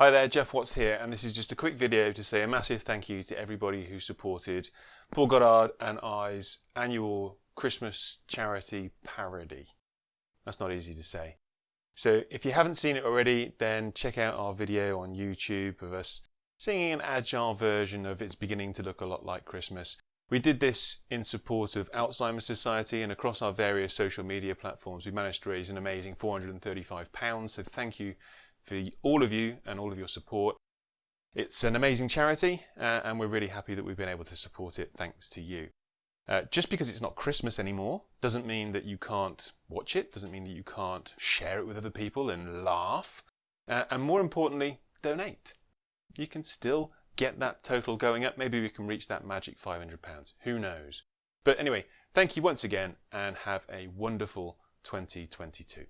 Hi there, Jeff Watts here, and this is just a quick video to say a massive thank you to everybody who supported Paul Goddard and I's annual Christmas charity parody. That's not easy to say. So if you haven't seen it already, then check out our video on YouTube of us singing an agile version of It's Beginning to Look a Lot Like Christmas. We did this in support of Alzheimer's Society and across our various social media platforms we managed to raise an amazing £435, so thank you for all of you and all of your support. It's an amazing charity uh, and we're really happy that we've been able to support it thanks to you. Uh, just because it's not Christmas anymore doesn't mean that you can't watch it, doesn't mean that you can't share it with other people and laugh. Uh, and more importantly, donate. You can still get that total going up. Maybe we can reach that magic £500. Who knows? But anyway, thank you once again and have a wonderful 2022.